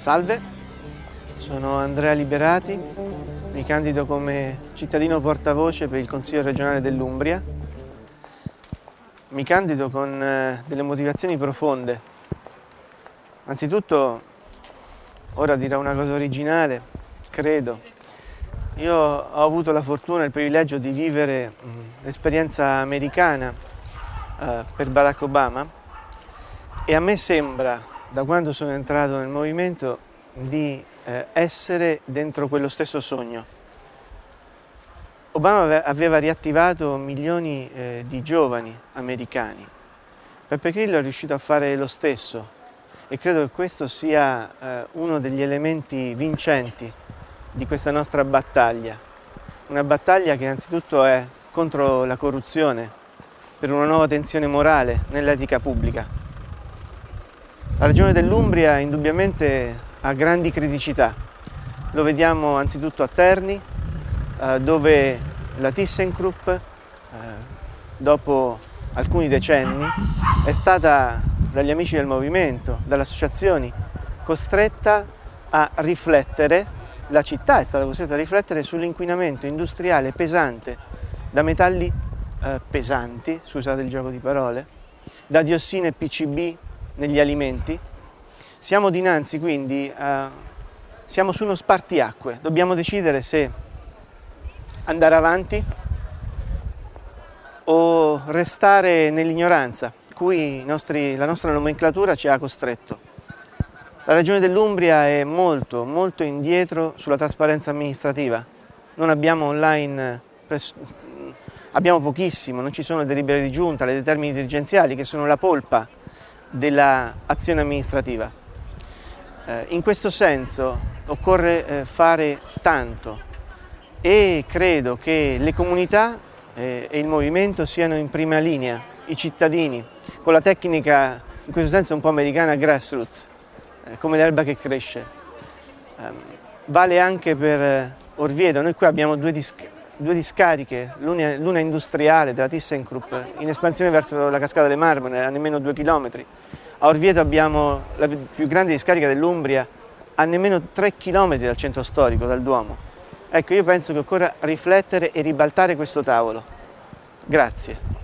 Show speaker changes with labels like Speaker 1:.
Speaker 1: Salve, sono Andrea Liberati, mi candido come cittadino portavoce per il Consiglio regionale dell'Umbria. Mi candido con eh, delle motivazioni profonde. Anzitutto, ora dirò una cosa originale, credo. Io ho avuto la fortuna e il privilegio di vivere l'esperienza americana eh, per Barack Obama e a me sembra da quando sono entrato nel movimento di eh, essere dentro quello stesso sogno. Obama aveva riattivato milioni eh, di giovani americani. Peppe Grillo è riuscito a fare lo stesso e credo che questo sia eh, uno degli elementi vincenti di questa nostra battaglia. Una battaglia che innanzitutto è contro la corruzione, per una nuova tensione morale nell'etica pubblica. La regione dell'Umbria indubbiamente ha grandi criticità. Lo vediamo anzitutto a Terni, eh, dove la ThyssenKrupp, eh, dopo alcuni decenni, è stata dagli amici del movimento, dalle associazioni, costretta a riflettere, la città è stata costretta a riflettere sull'inquinamento industriale pesante da metalli eh, pesanti, scusate il gioco di parole, da diossine PCB negli alimenti. Siamo dinanzi quindi, a, siamo su uno spartiacque, dobbiamo decidere se andare avanti o restare nell'ignoranza cui nostri, la nostra nomenclatura ci ha costretto. La Regione dell'Umbria è molto, molto indietro sulla trasparenza amministrativa. Non abbiamo online, abbiamo pochissimo, non ci sono delibere di giunta, le determini dirigenziali che sono la polpa dell'azione amministrativa. Eh, in questo senso occorre eh, fare tanto e credo che le comunità eh, e il movimento siano in prima linea, i cittadini, con la tecnica in questo senso un po' americana grassroots, eh, come l'erba che cresce. Ehm, vale anche per eh, Orvieto, noi qui abbiamo due dischi due discariche, l'una industriale della ThyssenKrupp in espansione verso la cascata delle Marmore a nemmeno due chilometri. A Orvieto abbiamo la più grande discarica dell'Umbria a nemmeno tre chilometri dal centro storico, dal Duomo. Ecco, io penso che occorra riflettere e ribaltare questo tavolo. Grazie.